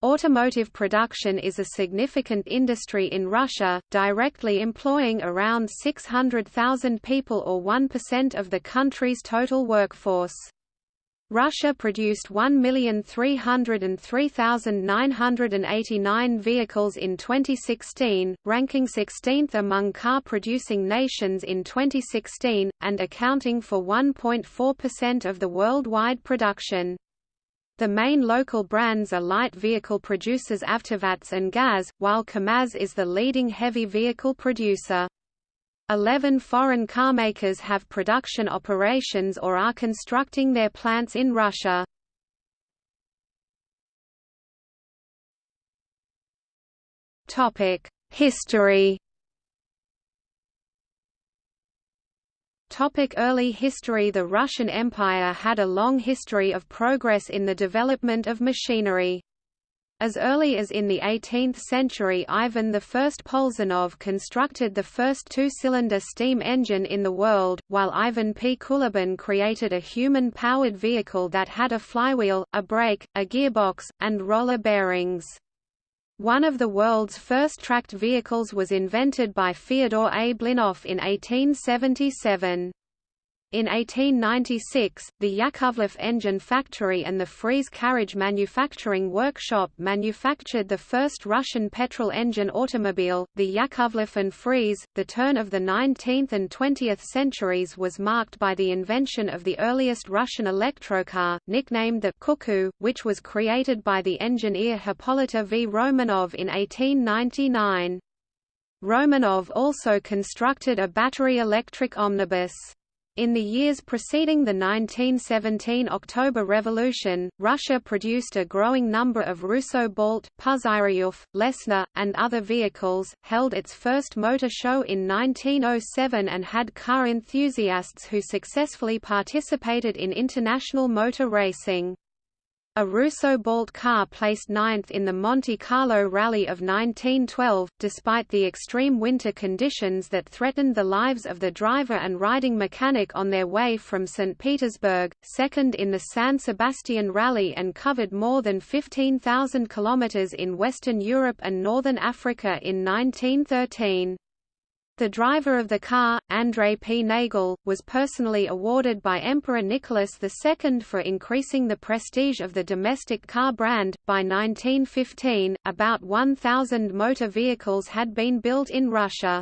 Automotive production is a significant industry in Russia, directly employing around 600,000 people or 1% of the country's total workforce. Russia produced 1,303,989 vehicles in 2016, ranking 16th among car-producing nations in 2016, and accounting for 1.4% of the worldwide production. The main local brands are light vehicle producers Avtovaz and GAZ, while KAMAZ is the leading heavy vehicle producer. Eleven foreign carmakers have production operations or are constructing their plants in Russia. History Topic early history The Russian Empire had a long history of progress in the development of machinery. As early as in the 18th century Ivan I Polzunov constructed the first two-cylinder steam engine in the world, while Ivan P. Kulibin created a human-powered vehicle that had a flywheel, a brake, a gearbox, and roller bearings. One of the world's first tracked vehicles was invented by Fyodor A. Blinov in 1877. In 1896, the Yakovlev engine factory and the Frese carriage manufacturing workshop manufactured the first Russian petrol engine automobile, the Yakovlev and Frese. The turn of the 19th and 20th centuries was marked by the invention of the earliest Russian electrocar, nicknamed the Cuckoo, which was created by the engineer Hippolyta V. Romanov in 1899. Romanov also constructed a battery electric omnibus. In the years preceding the 1917 October Revolution, Russia produced a growing number of Russo Balt, Puzyryov, Lessner, and other vehicles, held its first motor show in 1907 and had car enthusiasts who successfully participated in international motor racing. A Russo Balt car placed ninth in the Monte Carlo Rally of 1912, despite the extreme winter conditions that threatened the lives of the driver and riding mechanic on their way from St. Petersburg, second in the San Sebastian Rally and covered more than 15,000 kilometers in Western Europe and Northern Africa in 1913. The driver of the car, Andrei P. Nagel, was personally awarded by Emperor Nicholas II for increasing the prestige of the domestic car brand. By 1915, about 1,000 motor vehicles had been built in Russia.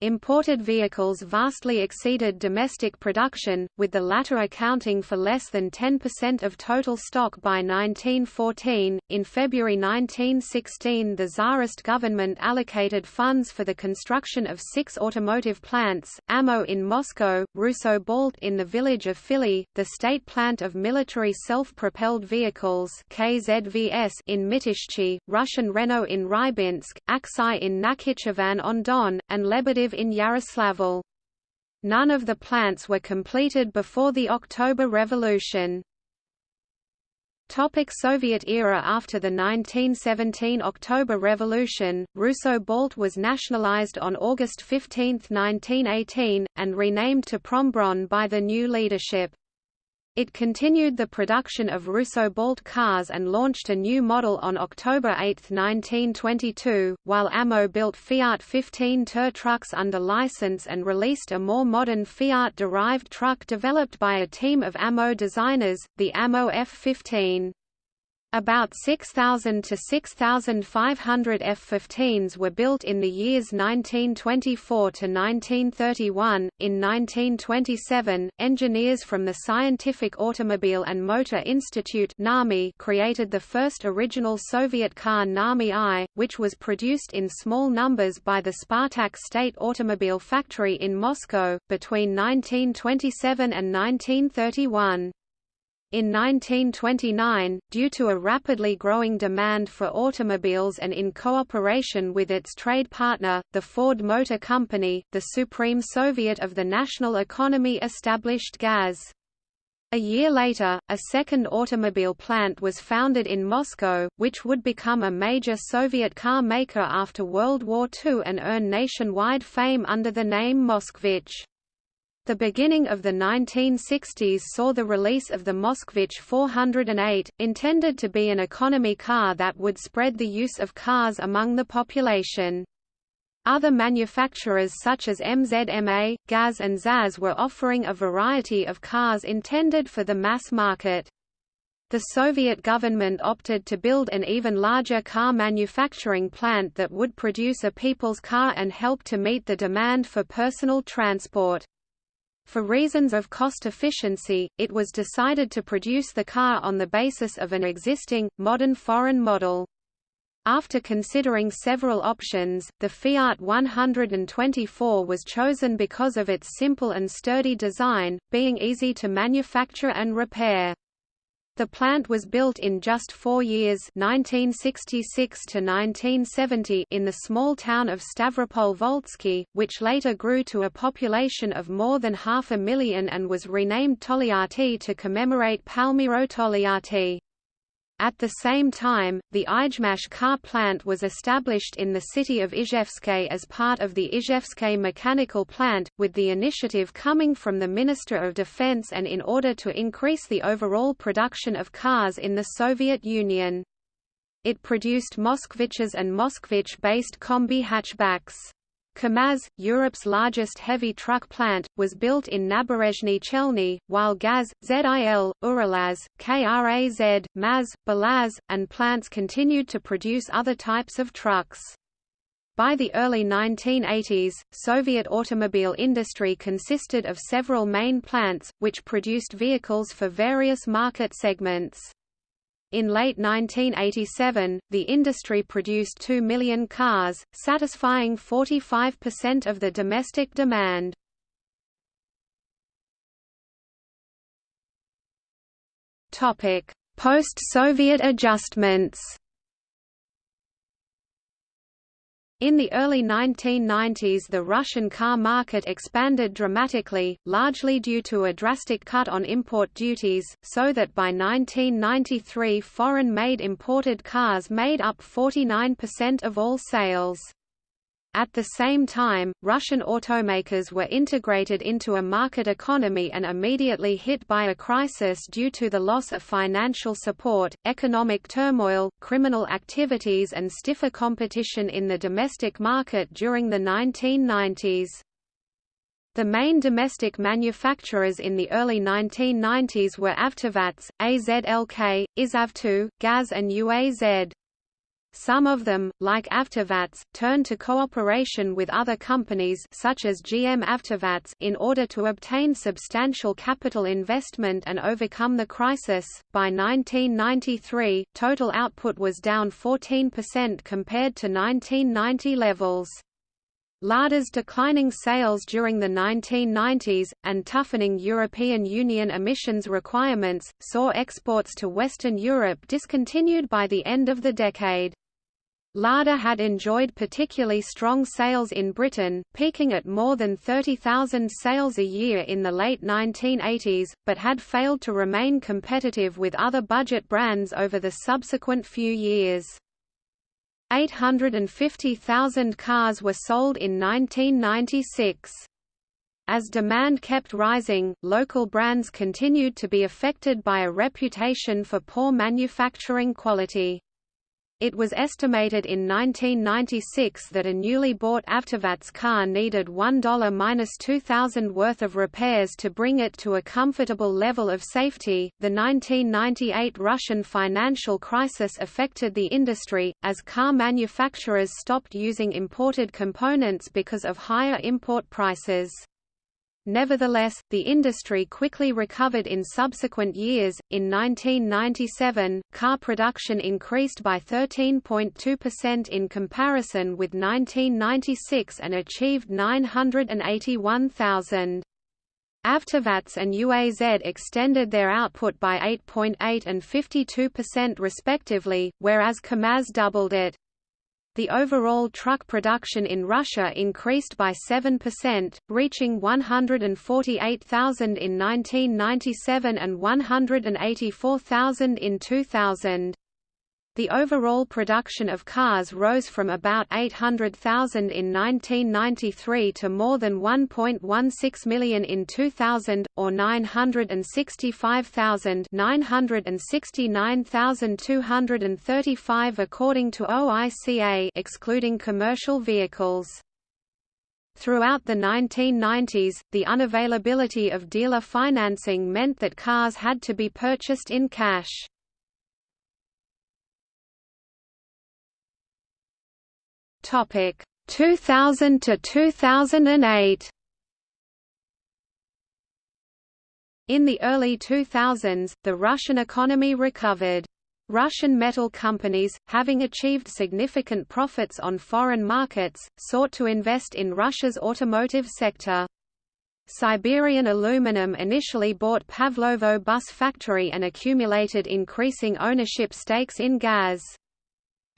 Imported vehicles vastly exceeded domestic production, with the latter accounting for less than 10% of total stock by 1914. In February 1916, the Tsarist government allocated funds for the construction of six automotive plants AMO in Moscow, Russo Balt in the village of Fili, the state plant of military self propelled vehicles KZVS in Mytishchi, Russian Renault in Rybinsk, Aksai in Nakhichevan on Don, and Lebedev in Yaroslavl. None of the plants were completed before the October Revolution. Topic Soviet era After the 1917 October Revolution, Russo Balt was nationalized on August 15, 1918, and renamed to Prombron by the new leadership. It continued the production of Russo Balt cars and launched a new model on October 8, 1922, while AMO built Fiat 15 TIR trucks under license and released a more modern Fiat-derived truck developed by a team of AMO designers, the AMO F-15. About 6,000 to 6,500 F-15s were built in the years 1924 to 1931. In 1927, engineers from the Scientific Automobile and Motor Institute (NAMI) created the first original Soviet car NAMI I, which was produced in small numbers by the Spartak State Automobile Factory in Moscow between 1927 and 1931. In 1929, due to a rapidly growing demand for automobiles and in cooperation with its trade partner, the Ford Motor Company, the Supreme Soviet of the national economy established GAZ. A year later, a second automobile plant was founded in Moscow, which would become a major Soviet car maker after World War II and earn nationwide fame under the name Moskvich. The beginning of the 1960s saw the release of the Moskvich 408, intended to be an economy car that would spread the use of cars among the population. Other manufacturers such as MZMA, GAZ and ZAZ were offering a variety of cars intended for the mass market. The Soviet government opted to build an even larger car manufacturing plant that would produce a people's car and help to meet the demand for personal transport. For reasons of cost efficiency, it was decided to produce the car on the basis of an existing, modern foreign model. After considering several options, the Fiat 124 was chosen because of its simple and sturdy design, being easy to manufacture and repair. The plant was built in just four years 1966 to 1970 in the small town of Stavropol-Volzhsky, which later grew to a population of more than half a million and was renamed Tolyatti to commemorate Palmiro Togliatti. At the same time, the Izhmash car plant was established in the city of Izhevsk as part of the Izhevsk mechanical plant, with the initiative coming from the Minister of Defense and in order to increase the overall production of cars in the Soviet Union. It produced Moskviches and Moskvich-based combi hatchbacks. KAMAZ, Europe's largest heavy truck plant, was built in Naberezhnye Chelny, while GAZ, ZIL, Uralaz, KRAZ, MAZ, Belaz, and plants continued to produce other types of trucks. By the early 1980s, Soviet automobile industry consisted of several main plants, which produced vehicles for various market segments. In late 1987, the industry produced 2 million cars, satisfying 45% of the domestic demand. Post-Soviet adjustments In the early 1990s the Russian car market expanded dramatically, largely due to a drastic cut on import duties, so that by 1993 foreign-made imported cars made up 49% of all sales. At the same time, Russian automakers were integrated into a market economy and immediately hit by a crisis due to the loss of financial support, economic turmoil, criminal activities and stiffer competition in the domestic market during the 1990s. The main domestic manufacturers in the early 1990s were Avtovaz, AZLK, IzhAvto, GAZ and UAZ. Some of them, like Avtovaz, turned to cooperation with other companies such as GM Avtovaz in order to obtain substantial capital investment and overcome the crisis. By 1993, total output was down 14% compared to 1990 levels. Lada's declining sales during the 1990s, and toughening European Union emissions requirements, saw exports to Western Europe discontinued by the end of the decade. Lada had enjoyed particularly strong sales in Britain, peaking at more than 30,000 sales a year in the late 1980s, but had failed to remain competitive with other budget brands over the subsequent few years. 850,000 cars were sold in 1996. As demand kept rising, local brands continued to be affected by a reputation for poor manufacturing quality. It was estimated in 1996 that a newly bought Avtovaz car needed $1-2000 worth of repairs to bring it to a comfortable level of safety. The 1998 Russian financial crisis affected the industry, as car manufacturers stopped using imported components because of higher import prices. Nevertheless, the industry quickly recovered in subsequent years. In 1997, car production increased by 13.2% in comparison with 1996 and achieved 981,000. Avtovaz and UAZ extended their output by 8.8 and 52% respectively, whereas KAMAZ doubled it the overall truck production in Russia increased by 7%, reaching 148,000 in 1997 and 184,000 in 2000. The overall production of cars rose from about 800,000 in 1993 to more than 1.16 million in 2000, or 965,000 969,235 according to OICA excluding commercial vehicles. Throughout the 1990s, the unavailability of dealer financing meant that cars had to be purchased in cash. Topic 2000 to 2008. In the early 2000s, the Russian economy recovered. Russian metal companies, having achieved significant profits on foreign markets, sought to invest in Russia's automotive sector. Siberian Aluminum initially bought Pavlovo bus factory and accumulated increasing ownership stakes in GAZ.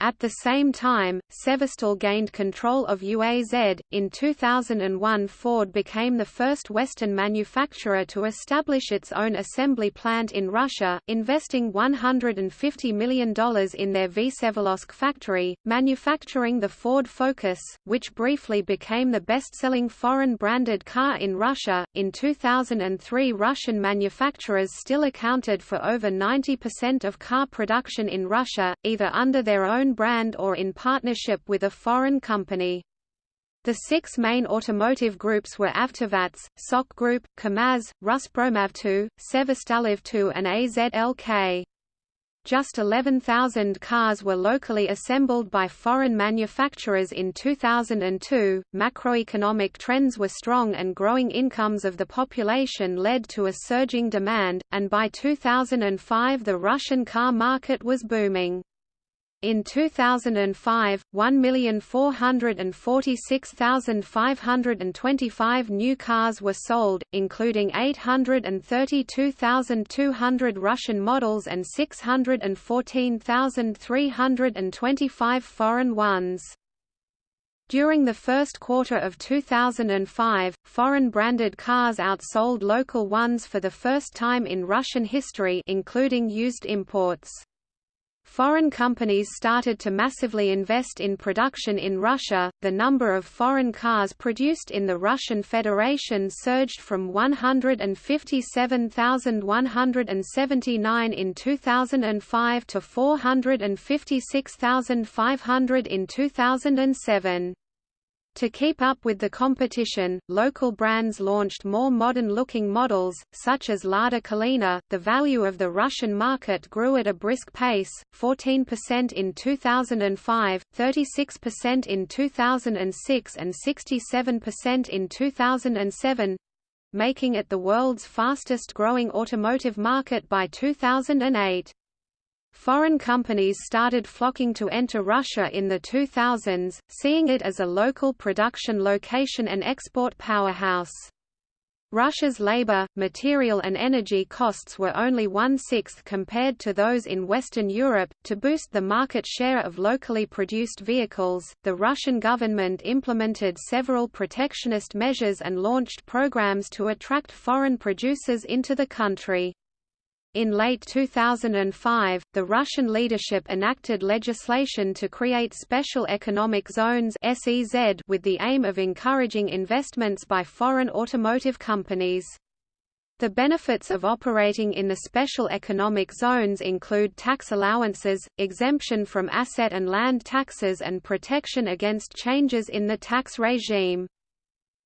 At the same time, Severstal gained control of UAZ. In 2001, Ford became the first Western manufacturer to establish its own assembly plant in Russia, investing $150 million in their Vsevolozhsk factory, manufacturing the Ford Focus, which briefly became the best selling foreign branded car in Russia. In 2003, Russian manufacturers still accounted for over 90% of car production in Russia, either under their own brand or in partnership with a foreign company. The six main automotive groups were Avtovaz, SOK Group, KAMAZ, Ruspromavto, Severstalivto and AZLK. Just 11,000 cars were locally assembled by foreign manufacturers in 2002. Macroeconomic trends were strong and growing incomes of the population led to a surging demand, and by 2005 the Russian car market was booming. In 2005, 1,446,525 new cars were sold, including 832,200 Russian models and 614,325 foreign ones. During the first quarter of 2005, foreign-branded cars outsold local ones for the first time in Russian history including used imports. Foreign companies started to massively invest in production in Russia. The number of foreign cars produced in the Russian Federation surged from 157,179 in 2005 to 456,500 in 2007. To keep up with the competition, local brands launched more modern-looking models, such as Lada Kalina. The value of the Russian market grew at a brisk pace, 14% in 2005, 36% in 2006 and 67% in 2007, making it the world's fastest-growing automotive market by 2008. Foreign companies started flocking to enter Russia in the 2000s, seeing it as a local production location and export powerhouse. Russia's labor, material and energy costs were only one-sixth compared to those in Western Europe. To boost the market share of locally produced vehicles, the Russian government implemented several protectionist measures and launched programs to attract foreign producers into the country. In late 2005, the Russian leadership enacted legislation to create special economic zones SEZ with the aim of encouraging investments by foreign automotive companies. The benefits of operating in the special economic zones include tax allowances, exemption from asset and land taxes and protection against changes in the tax regime.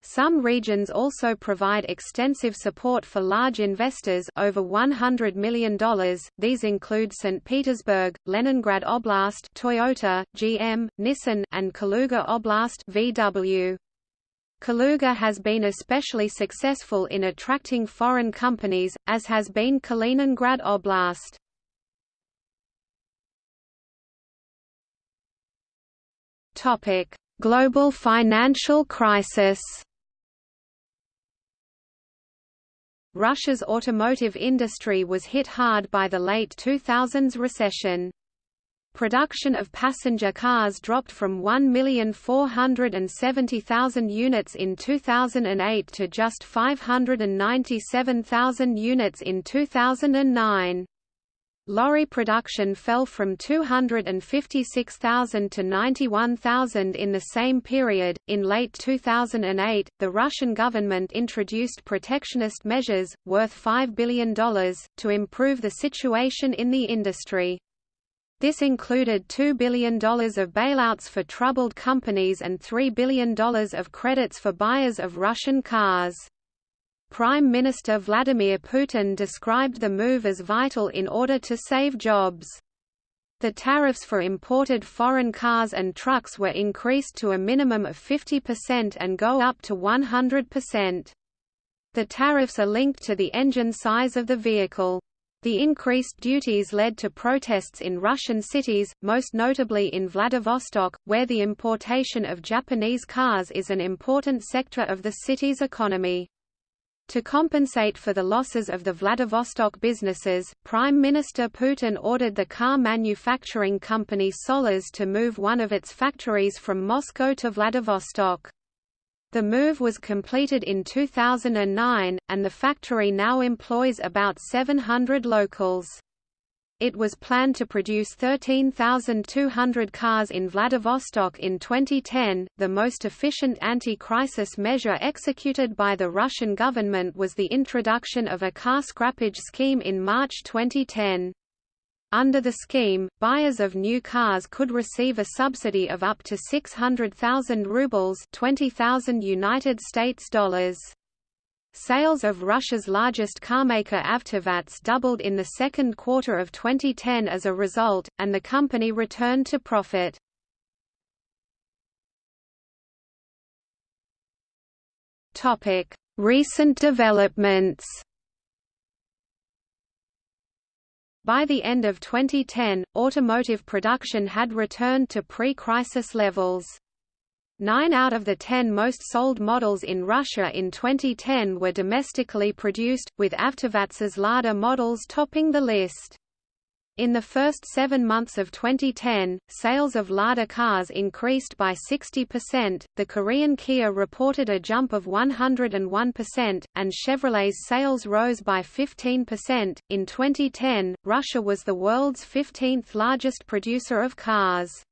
Some regions also provide extensive support for large investors over $100 million. These include St. Petersburg, Leningrad Oblast, Toyota, GM, Nissan, and Kaluga Oblast, VW. Kaluga has been especially successful in attracting foreign companies, as has been Kaliningrad Oblast. Global financial crisis. Russia's automotive industry was hit hard by the late 2000s recession. Production of passenger cars dropped from 1,470,000 units in 2008 to just 597,000 units in 2009. Lorry production fell from 256,000 to 91,000 in the same period. In late 2008, the Russian government introduced protectionist measures, worth $5 billion, to improve the situation in the industry. This included $2 billion of bailouts for troubled companies and $3 billion of credits for buyers of Russian cars. Prime Minister Vladimir Putin described the move as vital in order to save jobs. The tariffs for imported foreign cars and trucks were increased to a minimum of 50% and go up to 100%. The tariffs are linked to the engine size of the vehicle. The increased duties led to protests in Russian cities, most notably in Vladivostok, where the importation of Japanese cars is an important sector of the city's economy. To compensate for the losses of the Vladivostok businesses, Prime Minister Putin ordered the car manufacturing company Sollers to move one of its factories from Moscow to Vladivostok. The move was completed in 2009, and the factory now employs about 700 locals. It was planned to produce 13,200 cars in Vladivostok in 2010. The most efficient anti crisis measure executed by the Russian government was the introduction of a car scrappage scheme in March 2010. Under the scheme, buyers of new cars could receive a subsidy of up to 600,000 rubles, 20,000 United States dollars. Sales of Russia's largest carmaker Avtovaz doubled in the second quarter of 2010 as a result, and the company returned to profit. Recent developments By the end of 2010, automotive production had returned to pre-crisis levels. Nine out of the ten most sold models in Russia in 2010 were domestically produced, with Avtovaz's Lada models topping the list. In the first seven months of 2010, sales of Lada cars increased by 60%, the Korean Kia reported a jump of 101%, and Chevrolet's sales rose by 15%. In 2010, Russia was the world's 15th largest producer of cars.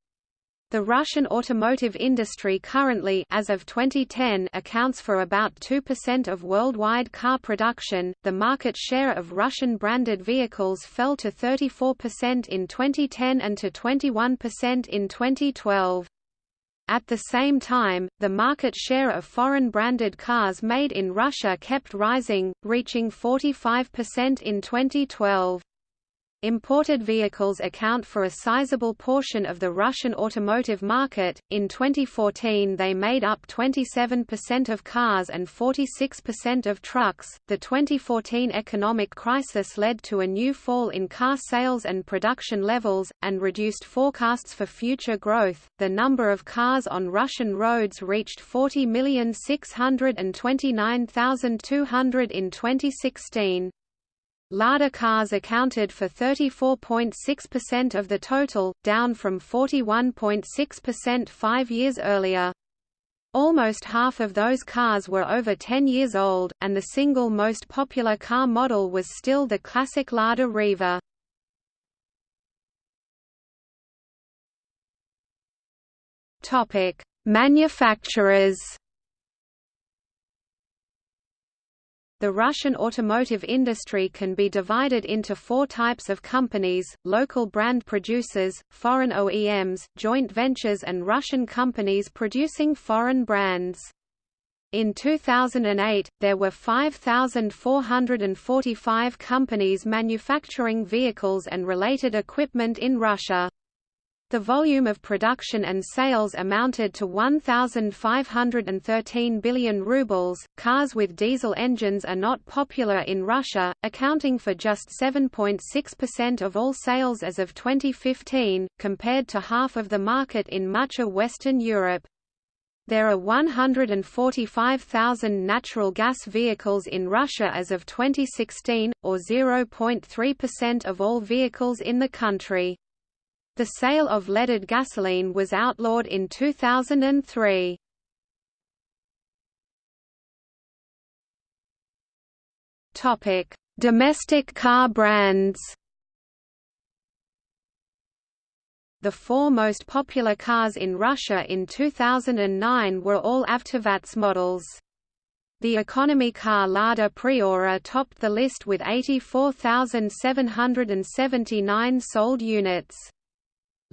The Russian automotive industry currently as of 2010 accounts for about 2% of worldwide car production. The market share of Russian branded vehicles fell to 34% in 2010 and to 21% in 2012. At the same time, the market share of foreign branded cars made in Russia kept rising, reaching 45% in 2012. Imported vehicles account for a sizable portion of the Russian automotive market. In 2014, they made up 27% of cars and 46% of trucks. The 2014 economic crisis led to a new fall in car sales and production levels, and reduced forecasts for future growth. The number of cars on Russian roads reached 40,629,200 in 2016. Lada cars accounted for 34.6% of the total, down from 41.6% five years earlier. Almost half of those cars were over 10 years old, and the single most popular car model was still the classic Lada Riva. Manufacturers The Russian automotive industry can be divided into four types of companies, local brand producers, foreign OEMs, joint ventures and Russian companies producing foreign brands. In 2008, there were 5,445 companies manufacturing vehicles and related equipment in Russia. The volume of production and sales amounted to 1,513 billion rubles. Cars with diesel engines are not popular in Russia, accounting for just 7.6% of all sales as of 2015, compared to half of the market in much of Western Europe. There are 145,000 natural gas vehicles in Russia as of 2016, or 0.3% of all vehicles in the country. The sale of leaded gasoline was outlawed in 2003. Topic: Domestic car brands. The four most popular cars in Russia in 2009 were all Avtovaz models. The economy car Lada Priora topped the list with 84,779 sold units.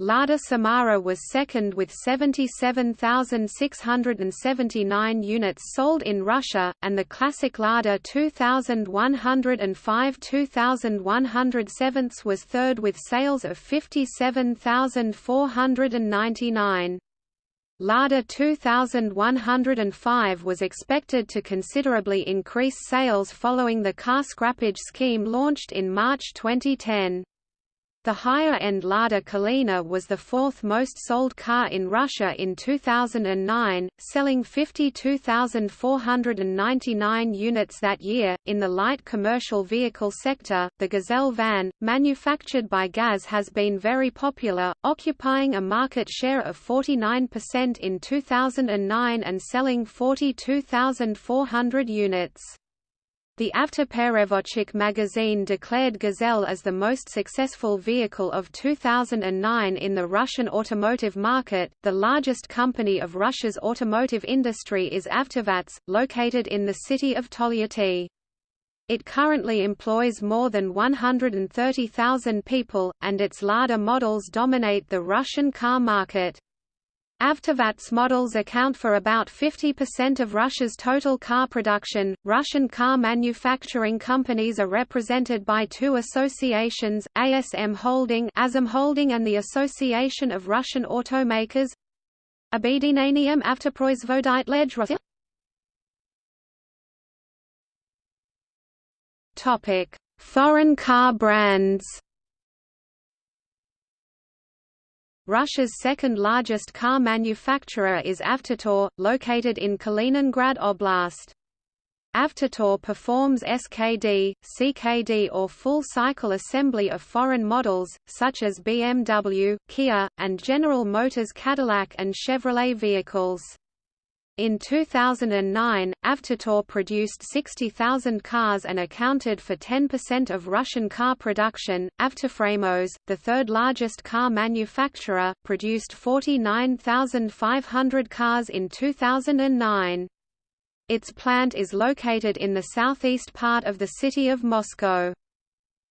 Lada Samara was second with 77,679 units sold in Russia, and the classic Lada 2105 2107 was third with sales of 57,499. Lada 2105 was expected to considerably increase sales following the car scrappage scheme launched in March 2010. The higher-end Lada Kalina was the fourth most sold car in Russia in 2009, selling 52,499 units that year. In the light commercial vehicle sector, the Gazelle van, manufactured by GAZ has been very popular, occupying a market share of 49% in 2009 and selling 42,400 units. The Avtoperevodchik magazine declared Gazelle as the most successful vehicle of 2009 in the Russian automotive market. The largest company of Russia's automotive industry is Avtovaz, located in the city of Tolyatti. It currently employs more than 130,000 people, and its Lada models dominate the Russian car market. Avtovaz models account for about 50% of Russia's total car production. Russian car manufacturing companies are represented by two associations, ASM Holding, ASM Holding and the Association of Russian Automakers. Объединением автопроизводителей Topic: Foreign car brands. Russia's second-largest car manufacturer is Avtotor, located in Kaliningrad Oblast. Avtotor performs SKD, CKD or full-cycle assembly of foreign models, such as BMW, Kia, and General Motors Cadillac and Chevrolet vehicles. In 2009, Avtotor produced 60,000 cars and accounted for 10% of Russian car production. Avtoframos, the third largest car manufacturer, produced 49,500 cars in 2009. Its plant is located in the southeast part of the city of Moscow.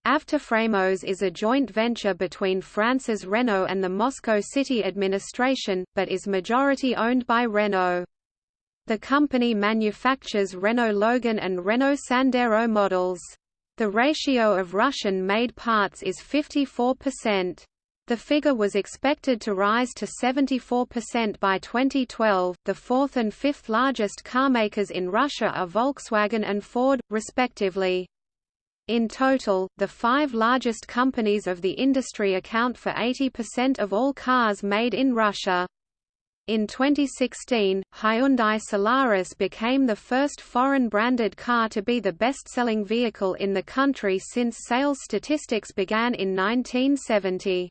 Avtoframos is a joint venture between France's Renault and the Moscow city administration, but is majority owned by Renault. The company manufactures Renault Logan and Renault Sandero models. The ratio of Russian-made parts is 54%. The figure was expected to rise to 74% by 2012. The fourth and fifth largest carmakers in Russia are Volkswagen and Ford, respectively. In total, the five largest companies of the industry account for 80% of all cars made in Russia. In 2016, Hyundai Solaris became the first foreign-branded car to be the best-selling vehicle in the country since sales statistics began in 1970.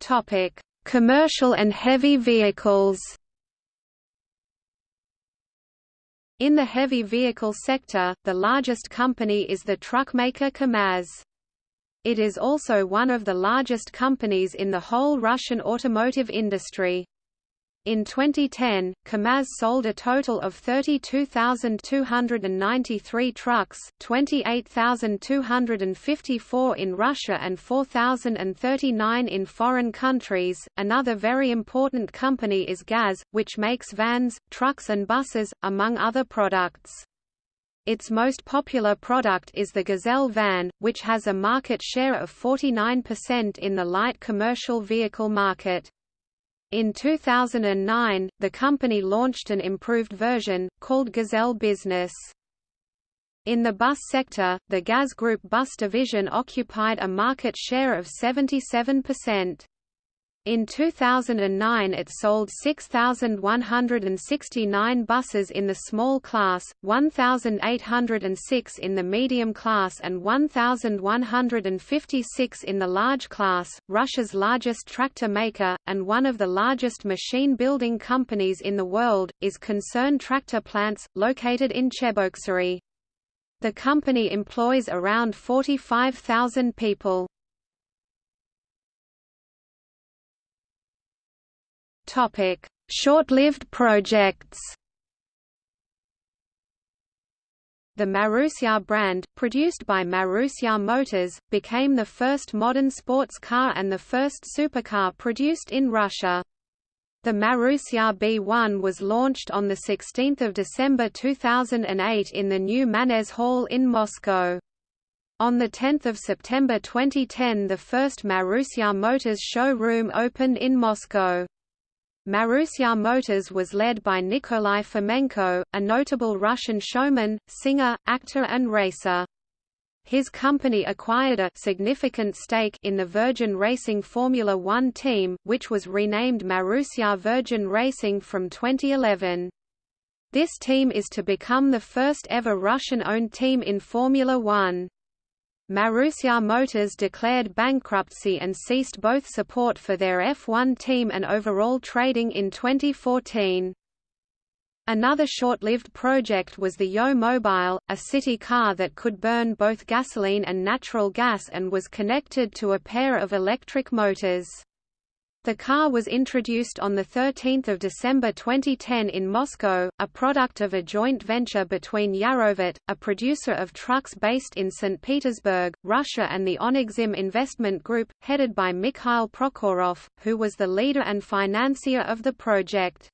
Topic: Commercial and heavy vehicles. In the heavy vehicle sector, the largest company is the truck maker KAMAZ. It is also one of the largest companies in the whole Russian automotive industry. In 2010, KAMAZ sold a total of 32,293 trucks, 28,254 in Russia and 4,039 in foreign countries. Another very important company is GAZ, which makes vans, trucks and buses, among other products. Its most popular product is the Gazelle van, which has a market share of 49% in the light commercial vehicle market. In 2009, the company launched an improved version, called Gazelle Business. In the bus sector, the GAZ Group bus division occupied a market share of 77%. In 2009 it sold 6,169 buses in the small class, 1,806 in the medium class and 1,156 in the large class. Russia's largest tractor maker, and one of the largest machine building companies in the world, is Concern Tractor Plants, located in Cheboksary. The company employs around 45,000 people. Short-lived projects The Marussia brand, produced by Marussia Motors, became the first modern sports car and the first supercar produced in Russia. The Marussia B1 was launched on 16 December 2008 in the new Manezh Hall in Moscow. On 10 September 2010 the first Marussia Motors showroom opened in Moscow. Marussia Motors was led by Nikolai Fomenko, a notable Russian showman, singer, actor and racer. His company acquired a significant stake in the Virgin Racing Formula One team, which was renamed Marussia Virgin Racing from 2011. This team is to become the first ever Russian-owned team in Formula One. Marussia Motors declared bankruptcy and ceased both support for their F1 team and overall trading in 2014. Another short-lived project was the Yo Mobile, a city car that could burn both gasoline and natural gas and was connected to a pair of electric motors. The car was introduced on 13 December 2010 in Moscow, a product of a joint venture between Yarovit, a producer of trucks based in St. Petersburg, Russia and the Onexim Investment Group, headed by Mikhail Prokhorov, who was the leader and financier of the project.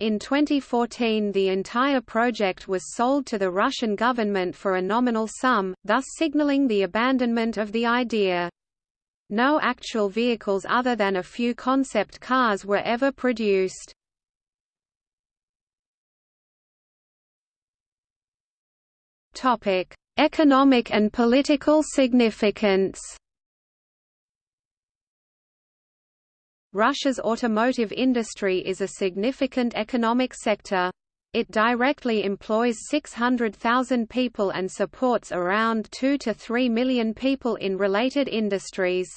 In 2014 the entire project was sold to the Russian government for a nominal sum, thus signaling the abandonment of the idea. No actual vehicles other than a few concept cars were ever produced. Topic: Economic and political significance. Russia's automotive industry is a significant economic sector. It directly employs 600,000 people and supports around 2 to 3 million people in related industries.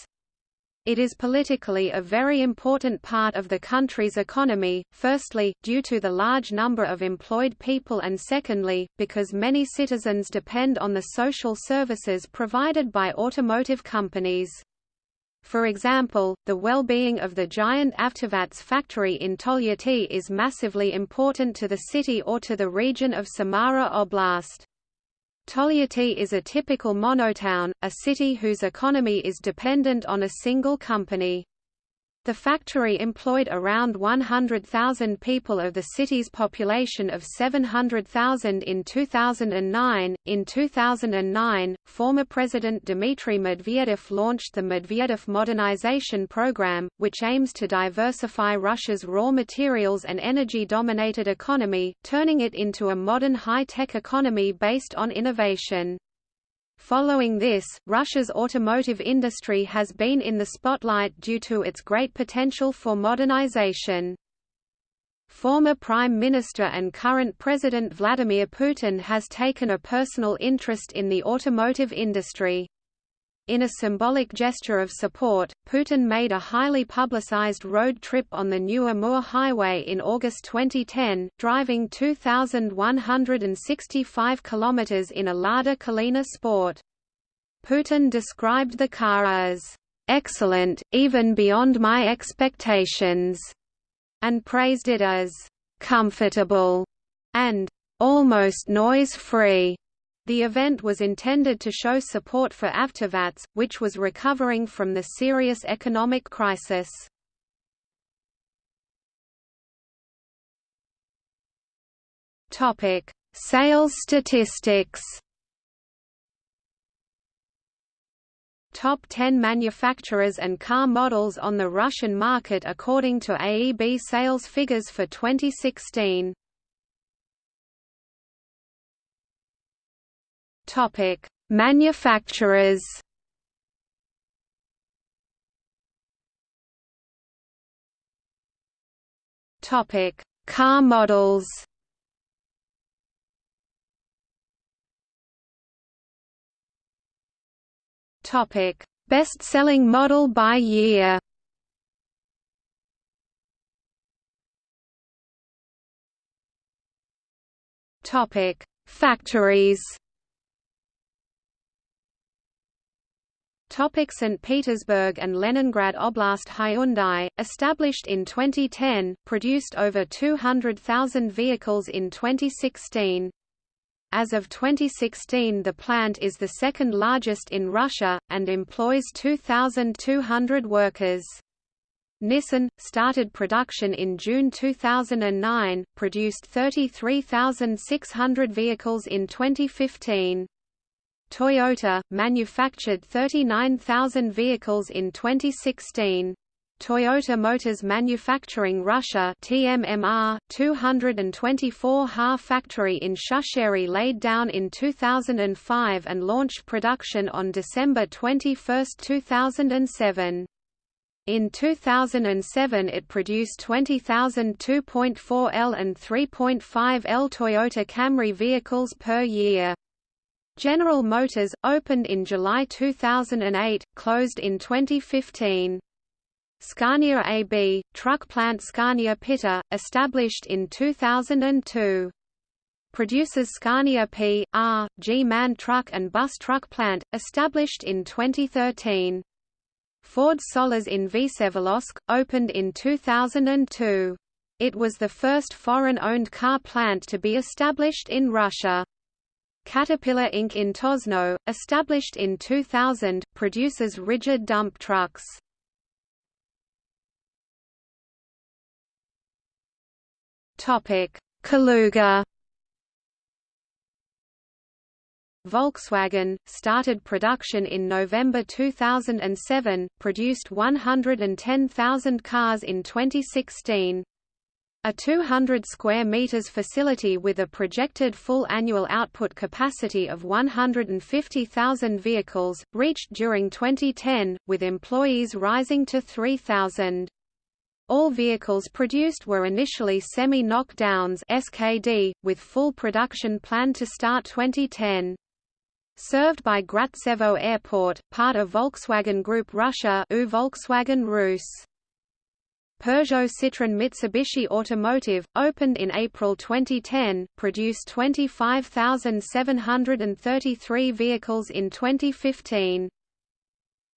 It is politically a very important part of the country's economy, firstly, due to the large number of employed people and secondly, because many citizens depend on the social services provided by automotive companies. For example, the well-being of the giant Avtovaz factory in Tolyatti is massively important to the city or to the region of Samara Oblast. Tolyatti is a typical monotown, a city whose economy is dependent on a single company. The factory employed around 100,000 people of the city's population of 700,000 in 2009. In 2009, former President Dmitry Medvedev launched the Medvedev Modernization Program, which aims to diversify Russia's raw materials and energy-dominated economy, turning it into a modern high-tech economy based on innovation. Following this, Russia's automotive industry has been in the spotlight due to its great potential for modernization. Former Prime Minister and current President Vladimir Putin has taken a personal interest in the automotive industry. In a symbolic gesture of support, Putin made a highly publicized road trip on the new Amur Highway in August 2010, driving 2,165 kilometers in a Lada Kalina Sport. Putin described the car as excellent, even beyond my expectations, and praised it as comfortable and almost noise-free. The event was intended to show support for Avtovaz, which was recovering from the serious economic crisis. Topic: Sales statistics. Top 10 manufacturers and car models on the Russian market according to AEB sales figures for 2016. Topic: Manufacturers. Topic: Car models. Topic: Best-selling model by year. Topic: Factories. Topic St. Petersburg and Leningrad Oblast Hyundai, established in 2010, produced over 200,000 vehicles in 2016. As of 2016 the plant is the second largest in Russia, and employs 2,200 workers. Nissan, started production in June 2009, produced 33,600 vehicles in 2015. Toyota, manufactured 39,000 vehicles in 2016. Toyota Motors Manufacturing Russia TMMR 224 Ha factory in Shushary laid down in 2005 and launched production on December 21, 2007. In 2007 it produced 20,000 2.4L and 3.5L Toyota Camry vehicles per year. General Motors, opened in July 2008, closed in 2015. Scania AB, truck plant Scania Piter, established in 2002. Produces Scania P, R, G-MAN truck and bus truck plant, established in 2013. Ford Sollers in Vsevolozhsk, opened in 2002. It was the first foreign-owned car plant to be established in Russia. Caterpillar Inc. in Tosno, established in 2000, produces rigid dump trucks. Kaluga Volkswagen, started production in November 2007, produced 110,000 cars in 2016. A 200 square meters facility with a projected full annual output capacity of 150,000 vehicles, reached during 2010, with employees rising to 3,000. All vehicles produced were initially semi-knockdowns (SKD), with full production planned to start 2010. Served by Grabtsevo Airport, part of Volkswagen Group Russia U Volkswagen Rus. Peugeot Citroën Mitsubishi Automotive, opened in April 2010, produced 25,733 vehicles in 2015.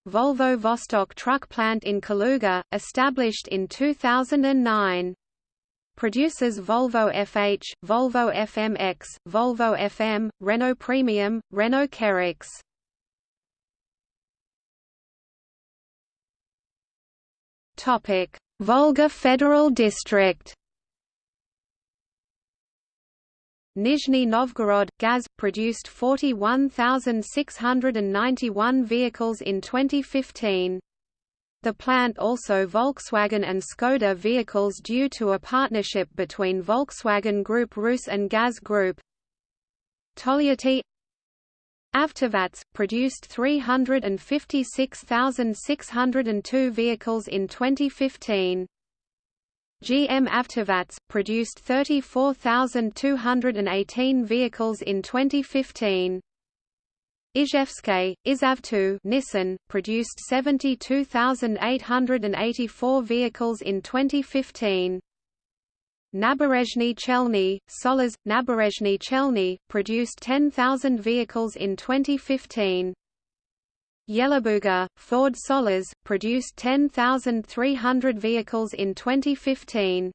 Volvo Vostok truck plant in Kaluga, established in 2009. Produces Volvo FH, Volvo FMX, Volvo FM, Renault Premium, Renault Kerax. Topic: Volga Federal District Nizhny Novgorod, GAZ, produced 41,691 vehicles in 2015. The plant also Volkswagen and Skoda vehicles due to a partnership between Volkswagen Group Rus and GAZ Group. Tolyatti Avtovaz, produced 356,602 vehicles in 2015. GM Avtovaz, produced 34,218 vehicles in 2015. Izhevsky, IzhAvto Nissan, produced 72,884 vehicles in 2015. Naberezhnye Chelny, Sollers, Naberezhnye Chelny, produced 10,000 vehicles in 2015. Yelabuga, Ford Sollers, produced 10,300 vehicles in 2015.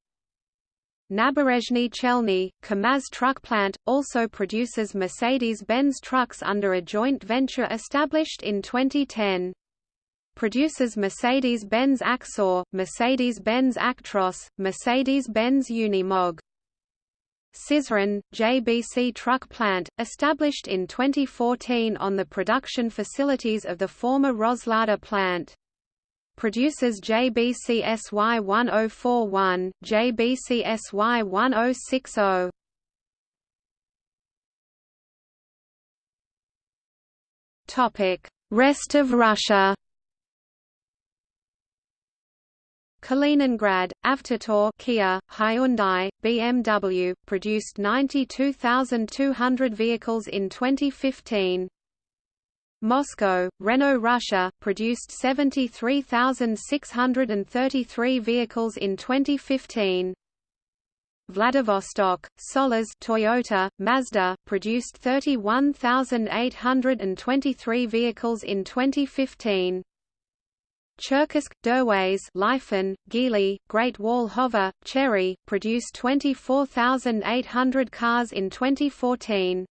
Naberezhnye Chelny, KAMAZ truck plant, also produces Mercedes-Benz trucks under a joint venture established in 2010 produces Mercedes-Benz Axor, Mercedes-Benz Actros, Mercedes-Benz Unimog. Syzran, JBC truck plant, established in 2014 on the production facilities of the former Roslada plant. Produces JBC SY1041, JBC SY1060. Topic: Rest of Russia. Kaliningrad, Avtotor Kia, Hyundai, BMW, produced 92,200 vehicles in 2015. Moscow, Renault Russia, produced 73,633 vehicles in 2015. Vladivostok, Sollers Toyota, Mazda, produced 31,823 vehicles in 2015. Cherkessk, Derways Lifan, Geely, Great Wall Hover, Chery, produced 24,800 cars in 2014.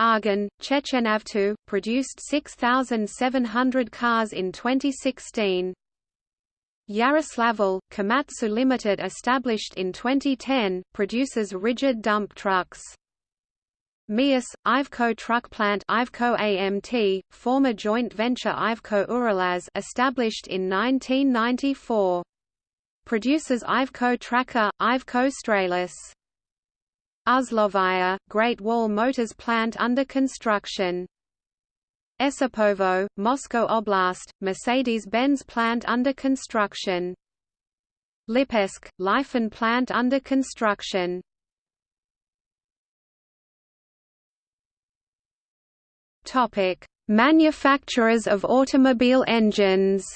Argun, Chechenavto, produced 6,700 cars in 2016. Yaroslavl, Komatsu Limited established in 2010, produces rigid dump trucks. Miass, Iveco truck plant Iveco AMT, former joint venture Iveco Uralaz established in 1994. Produces Iveco Trakker, Iveco Stralis. Uzlovaya, Great Wall Motors plant under construction. Esipovo, Moscow Oblast, Mercedes-Benz plant under construction. Lipetsk, Lifan plant under construction. Topic: Manufacturers of automobile engines.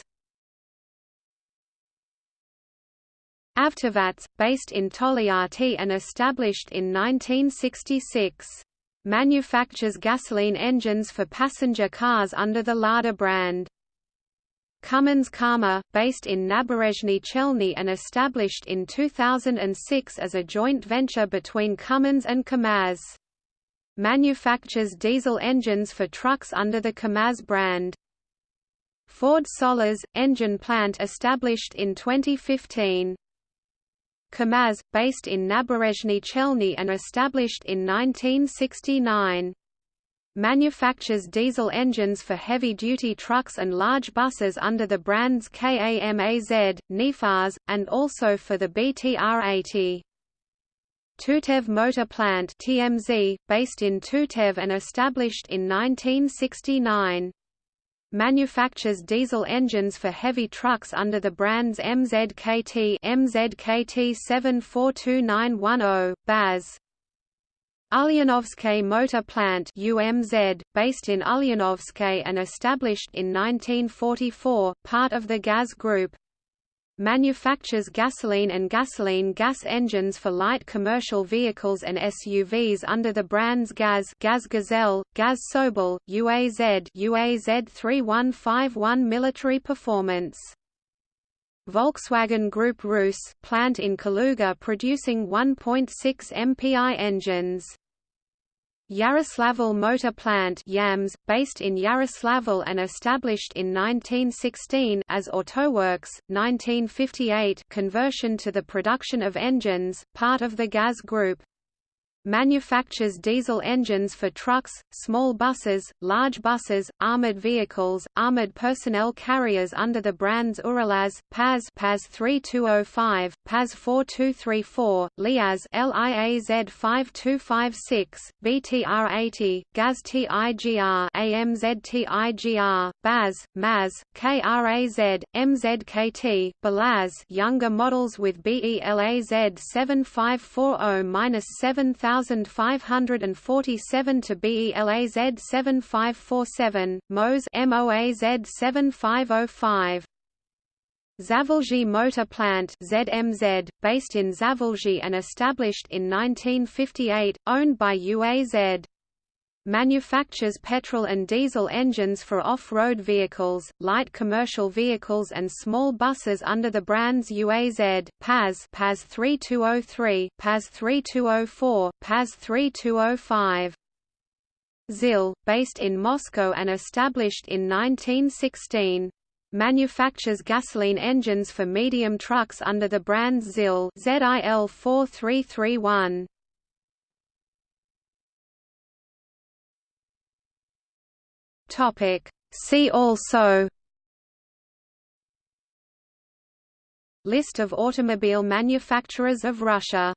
Avtovaz, based in Tolyatti and established in 1966. Manufactures gasoline engines for passenger cars under the Lada brand. Cummins Kama, based in Naberezhnye Chelny and established in 2006 as a joint venture between Cummins and KAMAZ manufactures diesel engines for trucks under the KAMAZ brand. Ford Sollers, engine plant established in 2015. KAMAZ, based in Naberezhnye Chelny and established in 1969. Manufactures diesel engines for heavy-duty trucks and large buses under the brands KAMAZ, Nefaz, and also for the BTR-80. Tutayev Motor Plant TMZ, based in Tutayev and established in 1969. Manufactures diesel engines for heavy trucks under the brands MZKT MZKT 742910, BAZ. Ulyanovsky Motor Plant UMZ, based in Ulyanovsky and established in 1944, part of the GAZ Group manufactures gasoline and gasoline gas engines for light commercial vehicles and SUVs under the brands GAZ, GAZ Gazelle, GAZ Sobol, UAZ, UAZ 3151 Military Performance. Volkswagen Group Rus, plant in Kaluga producing 1.6 MPI engines. Yaroslavl Motor Plant YaMZ, based in Yaroslavl and established in 1916 as Autoworks, 1958 conversion to the production of engines, part of the GAZ Group manufactures diesel engines for trucks, small buses, large buses, armored vehicles, armored personnel carriers under the brands Uralaz, PAZ PAZ 3205, PAZ 4234, Liaz LIAZ 5256, BTR 80, GAZ TIGR AMZ TIGR, BAZ, MAZ, KRAZ, MZKT, BELAZ younger models with BELAZ 7540-7000 1547 to BELAZ 7547, MOZ MOAZ 7505. Zavolzhye Motor Plant ZMZ, based in Zavolzhye and established in 1958, owned by UAZ manufactures petrol and diesel engines for off-road vehicles, light commercial vehicles and small buses under the brands UAZ, PAZ PAZ 3203, PAZ 3204, PAZ 3205. ZIL, based in Moscow and established in 1916 manufactures gasoline engines for medium trucks under the brands ZIL ZIL 4331. Topic. See also List of automobile manufacturers of Russia